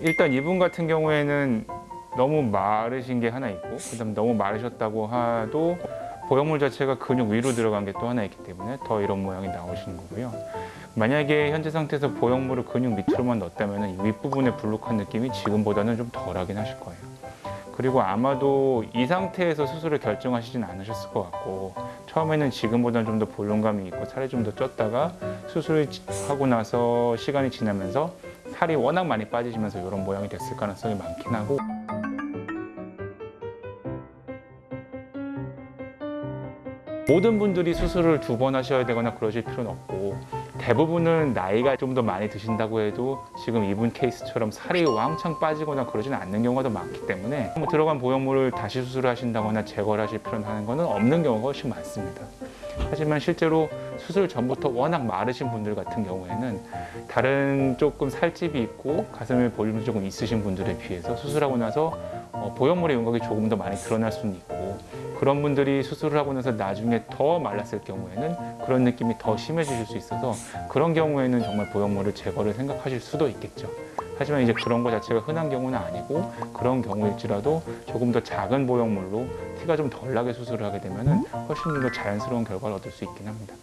일단 이분 같은 경우에는 너무 마르신 게 하나 있고 그다음 너무 마르셨다고 해도 보형물 자체가 근육 위로 들어간 게 또 하나 있기 때문에 더 이런 모양이 나오시는 거고요. 만약에 현재 상태에서 보형물을 근육 밑으로만 넣었다면 윗부분에 불룩한 느낌이 지금보다는 좀 덜하긴 하실 거예요. 그리고 아마도 이 상태에서 수술을 결정하시진 않으셨을 것 같고 처음에는 지금보다는 좀 더 볼륨감이 있고 살이 좀 더 쪘다가 수술을 하고 나서 시간이 지나면서 살이 워낙 많이 빠지시면서 이런 모양이 됐을 가능성이 많긴 하고. 모든 분들이 수술을 두 번 하셔야 되거나 그러실 필요는 없고 대부분은 나이가 좀 더 많이 드신다고 해도 지금 이분 케이스처럼 살이 왕창 빠지거나 그러지는 않는 경우가 더 많기 때문에 뭐 들어간 보형물을 다시 수술을 하신다거나 제거를 하실 필요는 하는 거는 없는 경우가 훨씬 많습니다. 하지만 실제로 수술 전부터 워낙 마르신 분들 같은 경우에는 다른 조금 살집이 있고 가슴에 볼륨이 조금 있으신 분들에 비해서 수술하고 나서 어, 보형물의 윤곽이 조금 더 많이 드러날 수는 있고 그런 분들이 수술을 하고 나서 나중에 더 말랐을 경우에는 그런 느낌이 더 심해지실 수 있어서 그런 경우에는 정말 보형물을 제거를 생각하실 수도 있겠죠. 하지만 이제 그런 거 자체가 흔한 경우는 아니고 그런 경우일지라도 조금 더 작은 보형물로 티가 좀 덜 나게 수술을 하게 되면 훨씬 더 자연스러운 결과를 얻을 수 있긴 합니다.